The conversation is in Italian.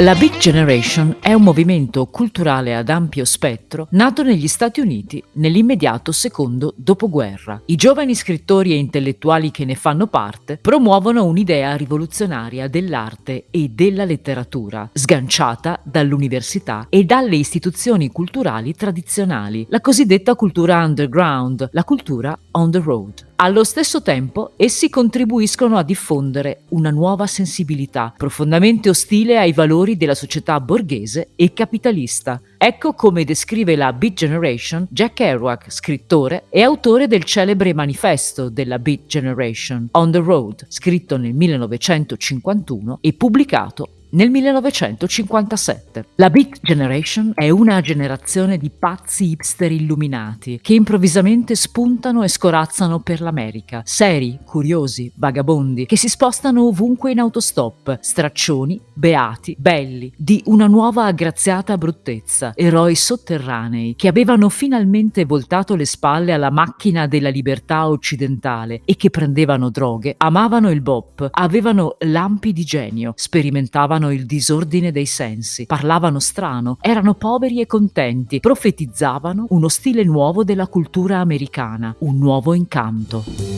La Big Generation è un movimento culturale ad ampio spettro nato negli Stati Uniti nell'immediato secondo dopoguerra. I giovani scrittori e intellettuali che ne fanno parte promuovono un'idea rivoluzionaria dell'arte e della letteratura, sganciata dall'università e dalle istituzioni culturali tradizionali, la cosiddetta cultura underground, la cultura on the road. Allo stesso tempo, essi contribuiscono a diffondere una nuova sensibilità, profondamente ostile ai valori della società borghese e capitalista. Ecco come descrive la Beat Generation Jack Kerouac, scrittore e autore del celebre manifesto della Beat Generation, On the Road, scritto nel 1951 e pubblicato nel 1957. La Beat Generation è una generazione di pazzi hipster illuminati che improvvisamente spuntano e scorazzano per l'America, seri, curiosi, vagabondi, che si spostano ovunque in autostop, straccioni, beati, belli, di una nuova aggraziata bruttezza, eroi sotterranei che avevano finalmente voltato le spalle alla macchina della libertà occidentale e che prendevano droghe, amavano il bop, avevano lampi di genio, sperimentavano amavano il disordine dei sensi, parlavano strano, erano poveri e contenti, profetizzavano uno stile nuovo della cultura americana, un nuovo incanto.